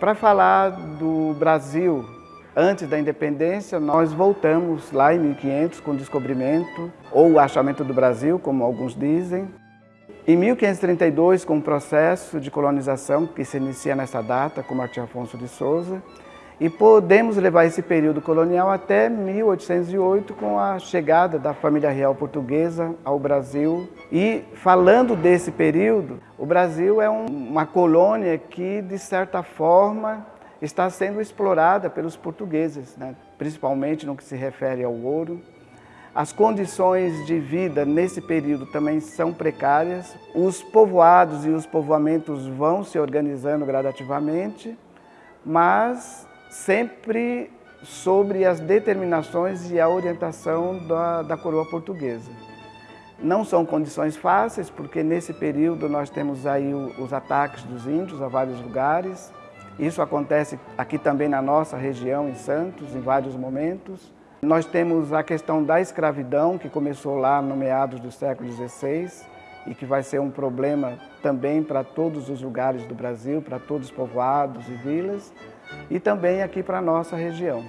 Para falar do Brasil antes da independência, nós voltamos lá em 1500 com o descobrimento, ou o achamento do Brasil, como alguns dizem. Em 1532, com o processo de colonização que se inicia nessa data, com Martim Afonso de Souza, e podemos levar esse período colonial até 1808, com a chegada da família real portuguesa ao Brasil. E falando desse período, o Brasil é um, uma colônia que, de certa forma, está sendo explorada pelos portugueses, né? principalmente no que se refere ao ouro. As condições de vida nesse período também são precárias. Os povoados e os povoamentos vão se organizando gradativamente, mas sempre sobre as determinações e a orientação da, da coroa portuguesa. Não são condições fáceis, porque nesse período nós temos aí os ataques dos índios a vários lugares. Isso acontece aqui também na nossa região, em Santos, em vários momentos. Nós temos a questão da escravidão, que começou lá no meados do século XVI e que vai ser um problema também para todos os lugares do Brasil, para todos os povoados e vilas e também aqui para a nossa região.